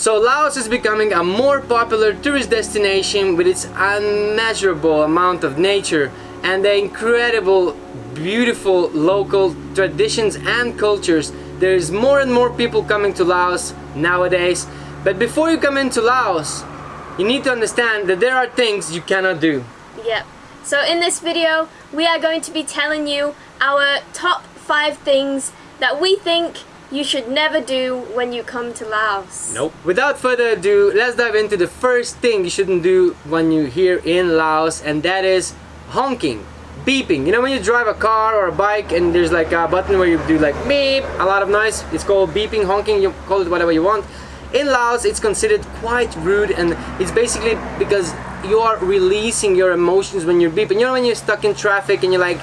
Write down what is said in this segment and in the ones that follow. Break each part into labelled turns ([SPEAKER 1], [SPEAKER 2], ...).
[SPEAKER 1] So Laos is becoming a more popular tourist destination with its unmeasurable amount of nature and the incredible beautiful local traditions and cultures. There's more and more people coming to Laos nowadays. But before you come into Laos, you need to understand that there are things you cannot do.
[SPEAKER 2] Yep. So in this video, we are going to be telling you our top five things that we think you should never do when you come to Laos.
[SPEAKER 1] Nope. Without further ado, let's dive into the first thing you shouldn't do when you're here in Laos and that is honking. Beeping. You know when you drive a car or a bike and there's like a button where you do like beep, a lot of noise. It's called beeping, honking, you call it whatever you want. In Laos, it's considered quite rude and it's basically because you are releasing your emotions when you're beeping. You know when you're stuck in traffic and you're like,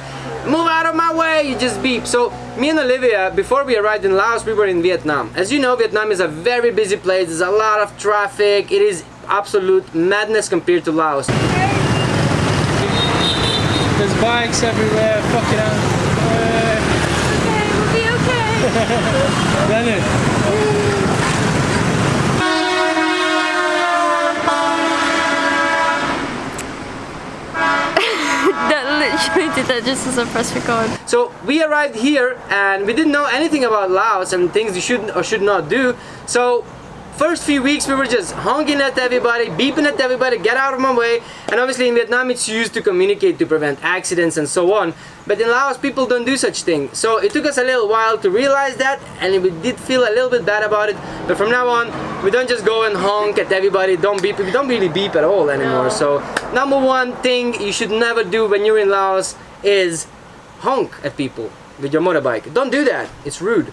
[SPEAKER 1] move out of my way, you just beep. So me and Olivia, before we arrived in Laos, we were in Vietnam. As you know, Vietnam is a very busy place. There's a lot of traffic. It is absolute madness compared to Laos.
[SPEAKER 3] There's bikes everywhere, fucking hell.
[SPEAKER 2] Okay, we'll be okay.
[SPEAKER 3] Leonard,
[SPEAKER 2] that literally did that just as I press record.
[SPEAKER 1] So we arrived here and we didn't know anything about Laos and things you should or should not do. So first few weeks we were just honking at everybody, beeping at everybody, get out of my way. And obviously in Vietnam it's used to communicate to prevent accidents and so on. But in Laos people don't do such thing. So it took us a little while to realize that and we did feel a little bit bad about it. But from now on we don't just go and honk at everybody, don't beep. We don't really beep at all anymore.
[SPEAKER 2] No.
[SPEAKER 1] So number one thing you should never do when you're in Laos is honk at people with your motorbike. Don't do that. It's rude.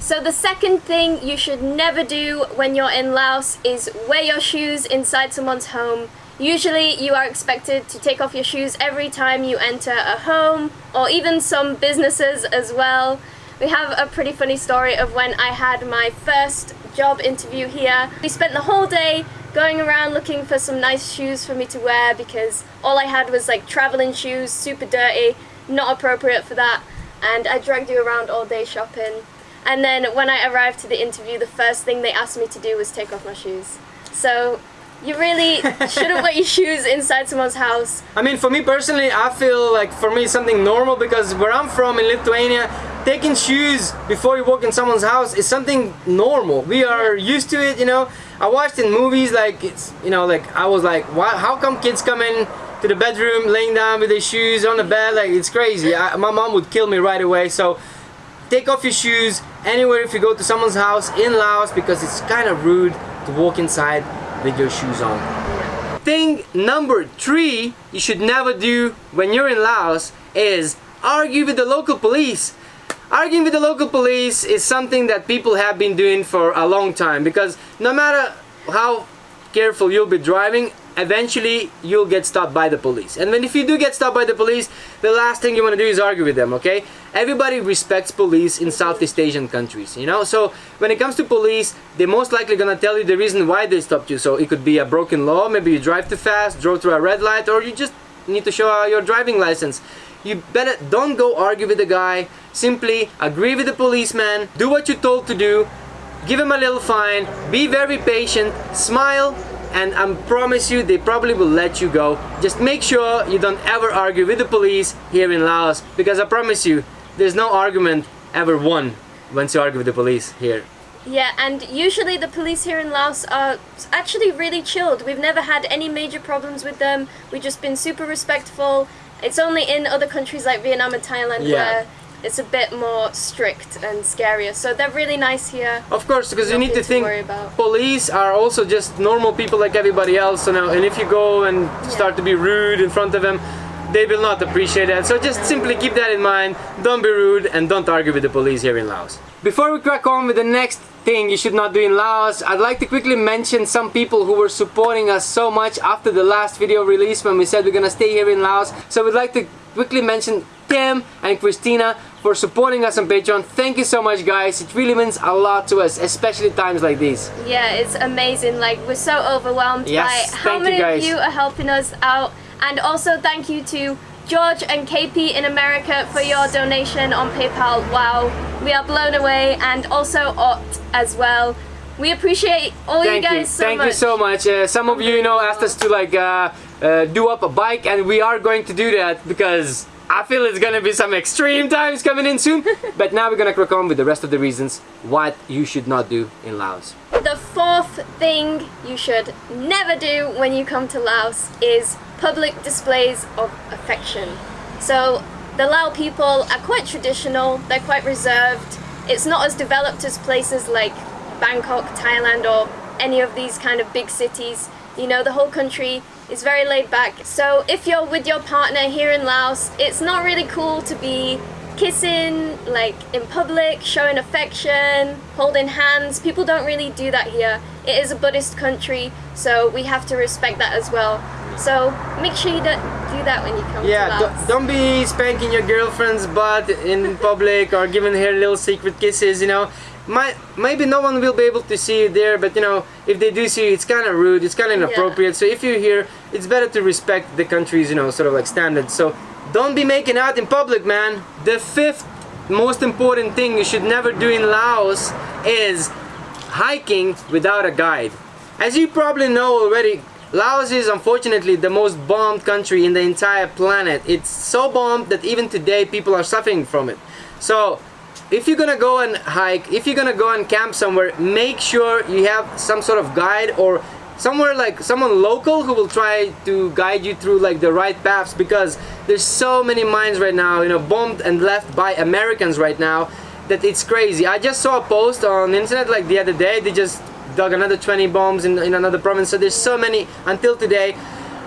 [SPEAKER 2] So the second thing you should never do when you're in Laos is wear your shoes inside someone's home. Usually you are expected to take off your shoes every time you enter a home or even some businesses as well. We have a pretty funny story of when I had my first job interview here. We spent the whole day going around looking for some nice shoes for me to wear because all I had was like traveling shoes, super dirty, not appropriate for that. And I dragged you around all day shopping. And then when I arrived to the interview, the first thing they asked me to do was take off my shoes. So you really shouldn't wear your shoes inside someone's house.
[SPEAKER 1] I mean, for me personally, I feel like for me something normal because where I'm from in Lithuania, taking shoes before you walk in someone's house is something normal. We are used to it, you know. I watched in movies like it's, you know, like I was like, why? How come kids come in to the bedroom laying down with their shoes on the bed? Like it's crazy. I, my mom would kill me right away. So take off your shoes anywhere if you go to someone's house in Laos because it's kind of rude to walk inside with your shoes on. Thing number three you should never do when you're in Laos is argue with the local police. Arguing with the local police is something that people have been doing for a long time because no matter how careful you'll be driving, eventually you'll get stopped by the police. And then if you do get stopped by the police, the last thing you want to do is argue with them, okay? Everybody respects police in Southeast Asian countries, you know? So when it comes to police, they're most likely gonna tell you the reason why they stopped you. So it could be a broken law, maybe you drive too fast, drove through a red light, or you just need to show your driving license. You better don't go argue with the guy, simply agree with the policeman, do what you're told to do, give him a little fine, be very patient, smile, and I promise you they probably will let you go. Just make sure you don't ever argue with the police here in Laos because I promise you there's no argument ever won once you argue with the police here.
[SPEAKER 2] Yeah, and usually the police here in Laos are actually really chilled. We've never had any major problems with them. We've just been super respectful. It's only in other countries like Vietnam and Thailand
[SPEAKER 1] Yeah.
[SPEAKER 2] where it's a bit more strict and scarier. So they're really nice here.
[SPEAKER 1] Of course, because you need to
[SPEAKER 2] to
[SPEAKER 1] think
[SPEAKER 2] worry about.
[SPEAKER 1] police are also just normal people like everybody else. You know, and if you go and start to be rude in front of them, they will not appreciate that. So just simply keep that in mind. Don't be rude and don't argue with the police here in Laos. Before we crack on with the next thing you should not do in Laos, I'd like to quickly mention some people who were supporting us so much after the last video release when we said we're gonna stay here in Laos. So we'd like to quickly mention Tim and Christina for supporting us on Patreon. Thank you so much guys. It really means a lot to us, especially times like these.
[SPEAKER 2] Yeah, it's amazing. Like we're so overwhelmed
[SPEAKER 1] Yes,
[SPEAKER 2] by how
[SPEAKER 1] you,
[SPEAKER 2] many of you are helping us out. And also thank you to George and KP in America for your donation on PayPal. Wow, we are blown away. And also Ott as well. We appreciate all
[SPEAKER 1] Thank
[SPEAKER 2] you
[SPEAKER 1] you,
[SPEAKER 2] guys so
[SPEAKER 1] thank
[SPEAKER 2] much.
[SPEAKER 1] you so much. Uh, some of you, you know, asked us to like uh, uh, do up a bike, and we are going to do that because I feel it's gonna be some extreme times coming in soon. but now we're gonna crack on with the rest of the reasons what you should not do in Laos.
[SPEAKER 2] The fourth thing you should never do when you come to Laos is public displays of affection. So the Lao people are quite traditional, they're quite reserved. It's not as developed as places like Bangkok, Thailand or any of these kind of big cities. You know, the whole country is very laid back. So if you're with your partner here in Laos, it's not really cool to be kissing like in public, showing affection, holding hands. People don't really do that here. It is a Buddhist country, so we have to respect that as well. So make sure you don't do that when you come to
[SPEAKER 1] Yeah,
[SPEAKER 2] Laos.
[SPEAKER 1] don't, be spanking your girlfriend's butt in public or giving her little secret kisses, you know. Might, maybe no one will be able to see you there, but you know, if they do see you, it's kind of rude, it's kind of inappropriate. So if you're here, it's better to respect the country's, you know, sort of like standards. So don't be making out in public, man. The fifth most important thing you should never do in Laos is hiking without a guide. As you probably know already, Laos is unfortunately the most bombed country in the entire planet. It's so bombed that even today people are suffering from it. So if you're gonna go and hike, if you're gonna go and camp somewhere, make sure you have some sort of guide or somewhere like someone local who will try to guide you through like the right paths because there's so many mines right now, you know, bombed and left by Americans right now that it's crazy. I just saw a post on the internet like the other day, they just dug another 20 bombs in, in another province, so there's so many until today.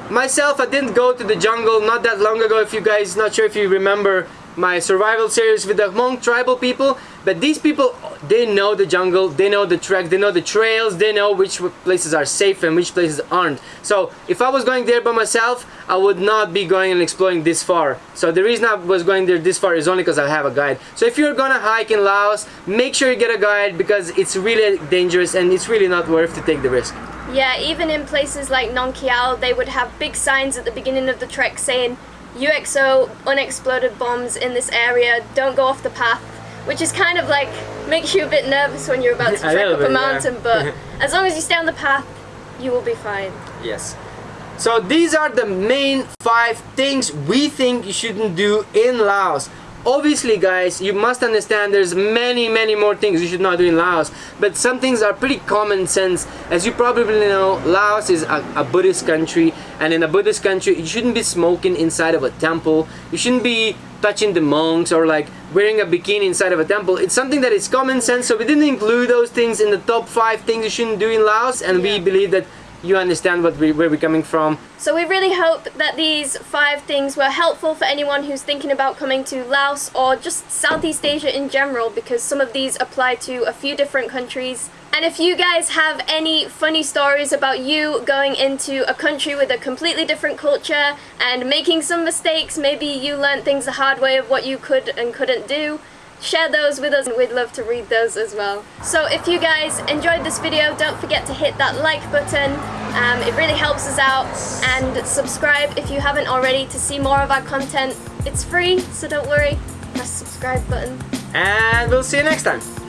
[SPEAKER 1] Myself, I didn't go to the jungle not that long ago, if you guys, not sure if you remember my survival series with the Hmong tribal people, but these people, they know the jungle, they know the tracks, they know the trails, they know which places are safe and which places aren't. So if I was going there by myself, I would not be going and exploring this far. So the reason I was going there this far is only because I have a guide. So if you're gonna hike in Laos, make sure you get a guide because it's really dangerous and it's really not worth to take the risk.
[SPEAKER 2] Yeah, even in places like Nong Kiao, they would have big signs at the beginning of the trek saying UXO, unexploded bombs in this area, don't go off the path. Which is kind of like, makes you a bit nervous when you're about to trek up a
[SPEAKER 1] bit, yeah.
[SPEAKER 2] mountain, but as long as you stay on the path, you will be fine.
[SPEAKER 1] Yes. So these are the main five things we think you shouldn't do in Laos. Obviously guys, you must understand there's many many more things you should not do in Laos. But some things are pretty common sense. As you probably know Laos is a, a Buddhist country. And in a Buddhist country you shouldn't be smoking inside of a temple. You shouldn't be touching the monks or like wearing a bikini inside of a temple. It's something that is common sense. So we didn't include those things in the top five things you shouldn't do in Laos. And we believe that you understand what we, where we're coming from
[SPEAKER 2] So we really hope that these five things were helpful for anyone who's thinking about coming to Laos or just Southeast Asia in general because some of these apply to a few different countries. And if you guys have any funny stories about you going into a country with a completely different culture and making some mistakes, maybe you learned things the hard way of what you could and couldn't do, share those with us and we'd love to read those as well. So if you guys enjoyed this video, don't forget to hit that like button. Um, it really helps us out and subscribe if you haven't already to see more of our content. It's free, so don't worry. Press subscribe button.
[SPEAKER 1] and we'll see you next time